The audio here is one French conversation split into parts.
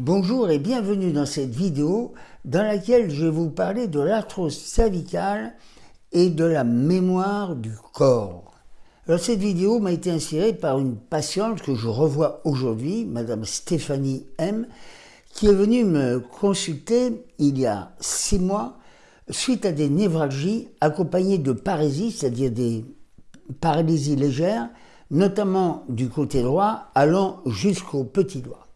Bonjour et bienvenue dans cette vidéo dans laquelle je vais vous parler de l'arthrose cervicale et de la mémoire du corps. Alors cette vidéo m'a été inspirée par une patiente que je revois aujourd'hui, Madame Stéphanie M, qui est venue me consulter il y a six mois suite à des névralgies accompagnées de parésie, c'est-à-dire des paralysies légères, notamment du côté droit allant jusqu'au petit doigt.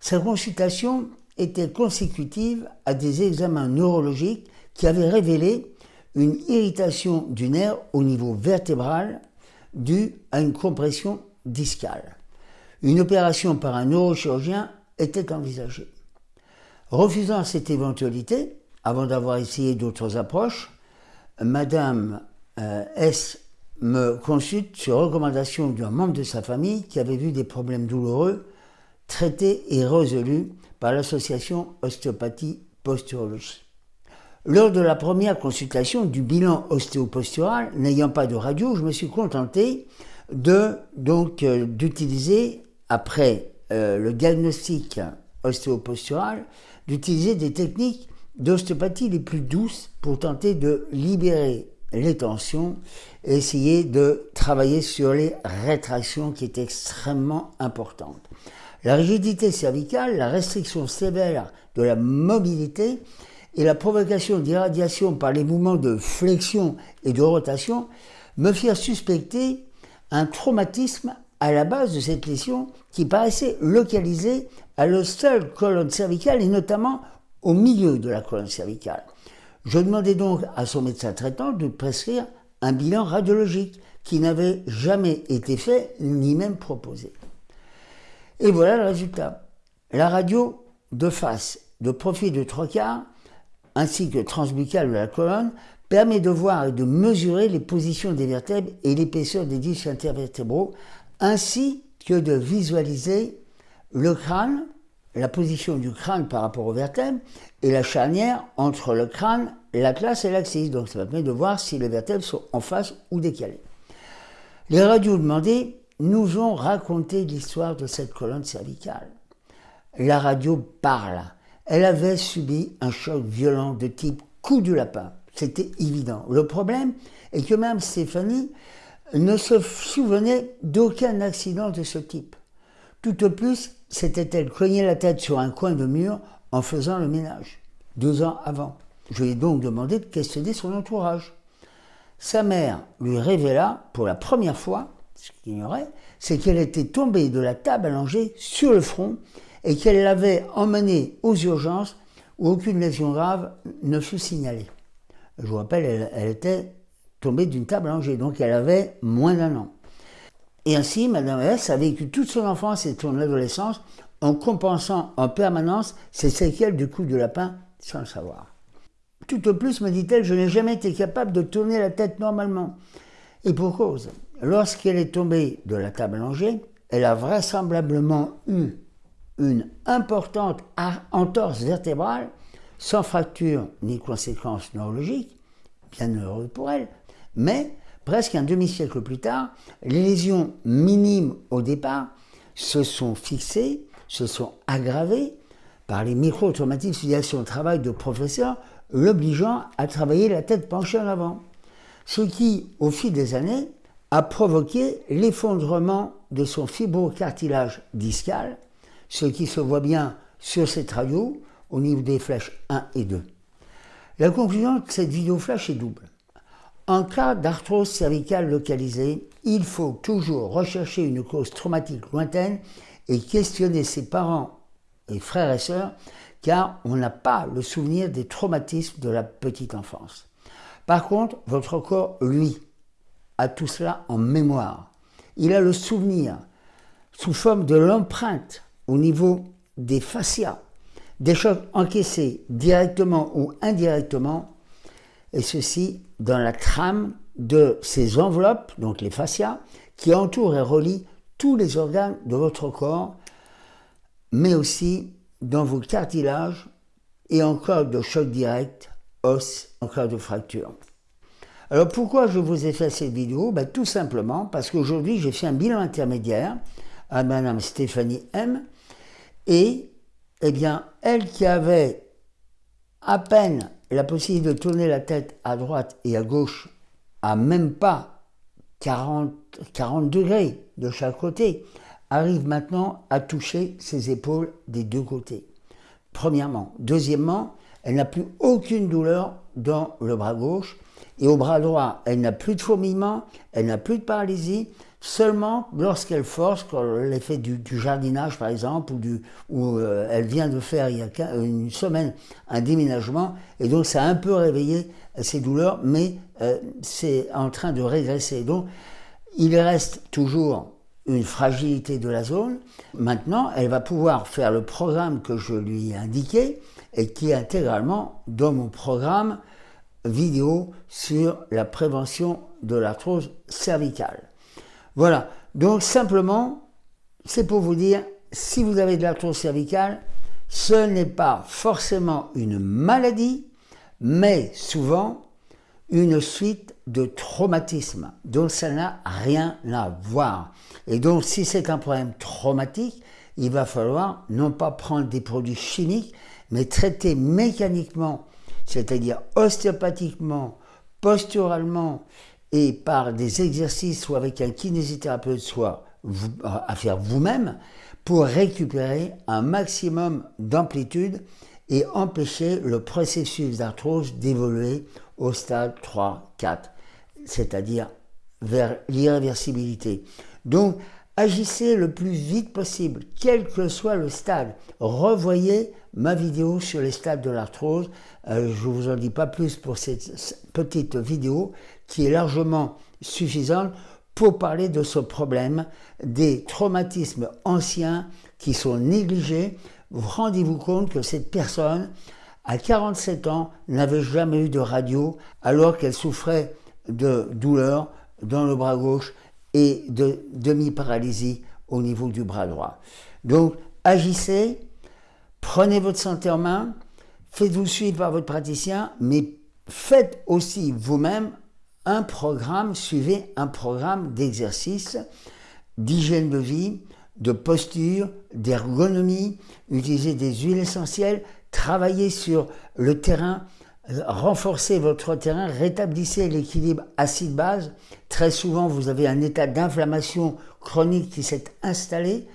Sa consultation était consécutive à des examens neurologiques qui avaient révélé une irritation du nerf au niveau vertébral due à une compression discale. Une opération par un neurochirurgien était envisagée. Refusant cette éventualité, avant d'avoir essayé d'autres approches, Madame euh, S me consulte sur recommandation d'un membre de sa famille qui avait vu des problèmes douloureux traité et résolu par l'association Ostéopathie Posturologie. Lors de la première consultation du bilan ostéopostural, n'ayant pas de radio, je me suis contenté de donc euh, d'utiliser après euh, le diagnostic ostéopostural, d'utiliser des techniques d'ostéopathie les plus douces pour tenter de libérer les tensions et essayer de travailler sur les rétractions qui est extrêmement importante. La rigidité cervicale, la restriction sévère de la mobilité et la provocation d'irradiation par les mouvements de flexion et de rotation me firent suspecter un traumatisme à la base de cette lésion qui paraissait localisée à la seule colonne cervicale et notamment au milieu de la colonne cervicale. Je demandai donc à son médecin traitant de prescrire un bilan radiologique qui n'avait jamais été fait ni même proposé. Et voilà le résultat. La radio de face, de profil de trois quarts, ainsi que transbuccale de la colonne, permet de voir et de mesurer les positions des vertèbres et l'épaisseur des disques intervertébraux, ainsi que de visualiser le crâne, la position du crâne par rapport aux vertèbres, et la charnière entre le crâne, la classe et l'axis. Donc ça permet de voir si les vertèbres sont en face ou décalées. Les radios demandées nous ont raconté l'histoire de cette colonne cervicale. La radio parle. Elle avait subi un choc violent de type coup du lapin. C'était évident. Le problème est que même Stéphanie ne se souvenait d'aucun accident de ce type. Tout au plus, s'était-elle cogné la tête sur un coin de mur en faisant le ménage, deux ans avant. Je lui ai donc demandé de questionner son entourage. Sa mère lui révéla pour la première fois ce qu'il ignorait, c'est qu'elle était tombée de la table allongée sur le front et qu'elle l'avait emmenée aux urgences où aucune lésion grave ne fut signalée. Je vous rappelle, elle, était tombée d'une table allongée, donc elle avait moins d'un an. Et ainsi, Madame S a vécu toute son enfance et son adolescence en compensant en permanence ses séquelles du coup de lapin sans le savoir. Tout au plus, me dit-elle, je n'ai jamais été capable de tourner la tête normalement. Et pour cause, lorsqu'elle est tombée de la table allongée, elle a vraisemblablement eu une importante entorse vertébrale, sans fracture ni conséquences neurologiques, bien heureux pour elle, mais presque un demi-siècle plus tard, les lésions minimes au départ se sont fixées, se sont aggravées par les micro-traumatismes à son travail de professeur, l'obligeant à travailler la tête penchée en avant. Ce qui, au fil des années, a provoqué l'effondrement de son fibrocartilage discal, ce qui se voit bien sur cette radio au niveau des flèches 1 et 2. La conclusion de cette vidéo flash est double. En cas d'arthrose cervicale localisée, il faut toujours rechercher une cause traumatique lointaine et questionner ses parents et frères et sœurs car on n'a pas le souvenir des traumatismes de la petite enfance. Par contre, votre corps, lui, tout cela en mémoire. Il a le souvenir sous forme de l'empreinte au niveau des fascias, des chocs encaissés directement ou indirectement, et ceci dans la trame de ces enveloppes, donc les fascias, qui entourent et relient tous les organes de votre corps, mais aussi dans vos cartilages et en cas de choc direct os en cas de fracture. Alors pourquoi je vous ai fait cette vidéo? Ben, Tout simplement parce qu'aujourd'hui j'ai fait un bilan intermédiaire à Madame Stéphanie M et eh bien, elle qui avait à peine la possibilité de tourner la tête à droite et à gauche à même pas 40, 40 degrés de chaque côté, arrive maintenant à toucher ses épaules des deux côtés. Premièrement. Deuxièmement, elle n'a plus aucune douleur dans le bras gauche et au bras droit, elle n'a plus de fourmillement, elle n'a plus de paralysie, seulement lorsqu'elle force, fait du, jardinage par exemple, ou, euh, elle vient de faire il y a une semaine un déménagement, et donc ça a un peu réveillé ses douleurs, mais euh, c'est en train de régresser. Donc il reste toujours une fragilité de la zone. Maintenant, elle va pouvoir faire le programme que je lui ai indiqué et qui est intégralement dans mon programme vidéo sur la prévention de l'arthrose cervicale. Voilà, donc simplement, c'est pour vous dire, si vous avez de l'arthrose cervicale, ce n'est pas forcément une maladie, mais souvent une suite de traumatismes. Donc ça n'a rien à voir. Et donc si c'est un problème traumatique, il va falloir non pas prendre des produits chimiques, mais traiter mécaniquement c'est-à-dire ostéopathiquement, posturalement et par des exercices, soit avec un kinésithérapeute, soit à faire vous-même, pour récupérer un maximum d'amplitude et empêcher le processus d'arthrose d'évoluer au stade 3, 4, c'est-à-dire vers l'irréversibilité. Donc, agissez le plus vite possible, quel que soit le stade. Revoyez ma vidéo sur les stades de l'arthrose. Euh, je ne vous en dis pas plus pour cette petite vidéo qui est largement suffisante pour parler de ce problème des traumatismes anciens qui sont négligés. Rendez-vous compte que cette personne, à 47 ans, n'avait jamais eu de radio alors qu'elle souffrait de douleurs dans le bras gauche et de demi-paralysie au niveau du bras droit. Donc, agissez, prenez votre santé en main, faites-vous suivre par votre praticien, mais faites aussi vous-même un programme, suivez un programme d'exercice, d'hygiène de vie, de posture, d'ergonomie, utilisez des huiles essentielles, travaillez sur le terrain, renforcez votre terrain, rétablissez l'équilibre acide-base. Très souvent, vous avez un état d'inflammation chronique qui s'est installé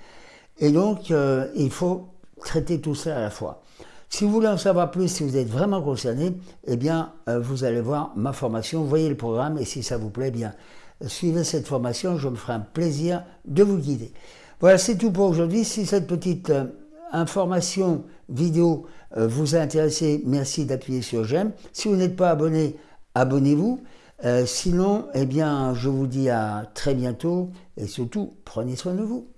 et donc euh, il faut traiter tout ça à la fois. Si vous voulez en savoir plus, si vous êtes vraiment concerné, eh bien, euh, vous allez voir ma formation, voyez le programme et si ça vous plaît, eh bien, suivez cette formation, je me ferai un plaisir de vous guider. Voilà, c'est tout pour aujourd'hui. Si cette petite euh, information vidéo euh, vous a intéressé, merci d'appuyer sur j'aime. Si vous n'êtes pas abonné, abonnez-vous. sinon, eh bien, je vous dis à très bientôt et surtout, prenez soin de vous.